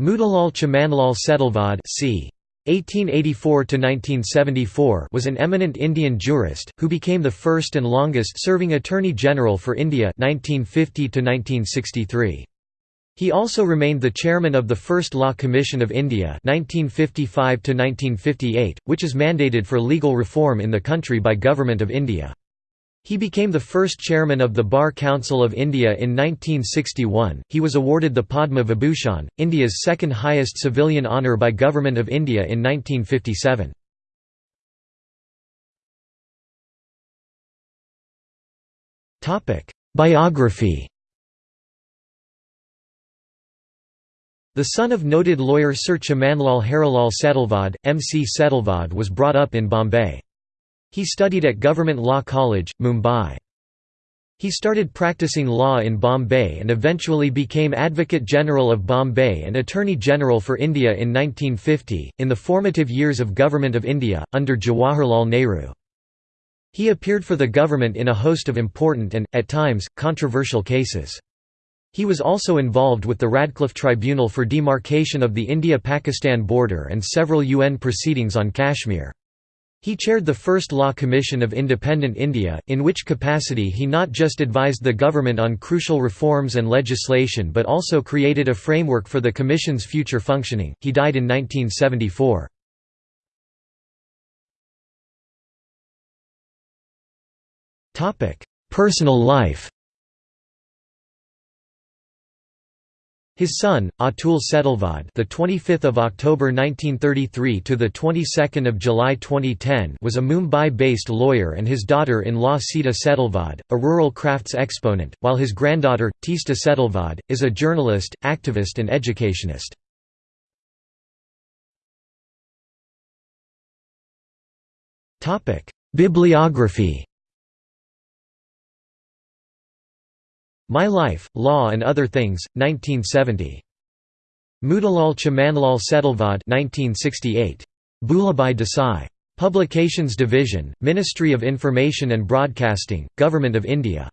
Motilal Chimanlal Setalvad c. 1884–1974 was an eminent Indian jurist, who became the first and longest-serving Attorney General for India 1950 He also remained the chairman of the First Law Commission of India 1955 which is mandated for legal reform in the country by Government of India. He became the first chairman of the Bar Council of India in 1961. He was awarded the Padma Vibhushan, India's second highest civilian honour by Government of India in 1957. Topic: Biography. The son of noted lawyer Sir Chimanlal Harilal Setalvad, M.C. Setalvad was brought up in Bombay. He studied at Government Law College, Mumbai. He started practicing law in Bombay and eventually became Advocate General of Bombay and Attorney General for India in 1950, in the formative years of Government of India, under Jawaharlal Nehru. He appeared for the government in a host of important and, at times, controversial cases. He was also involved with the Radcliffe Tribunal for demarcation of the India-Pakistan border and several UN proceedings on Kashmir. He chaired the first Law Commission of Independent India, in which capacity he not just advised the government on crucial reforms and legislation but also created a framework for the Commission's future functioning. He died in 1974. Personal life His son, Atul Setalvad, the 25th of October 1933 to the 22nd of July 2010, was a Mumbai-based lawyer and his daughter-in-law Sita Setalvad, a rural crafts exponent, while his granddaughter Teesta Setalvad is a journalist, activist and educationist. Topic: Bibliography My Life, Law and Other Things, 1970. Motilal Chimanlal Setalvad 1968. Bhulabhai Desai. Publications Division, Ministry of Information and Broadcasting, Government of India.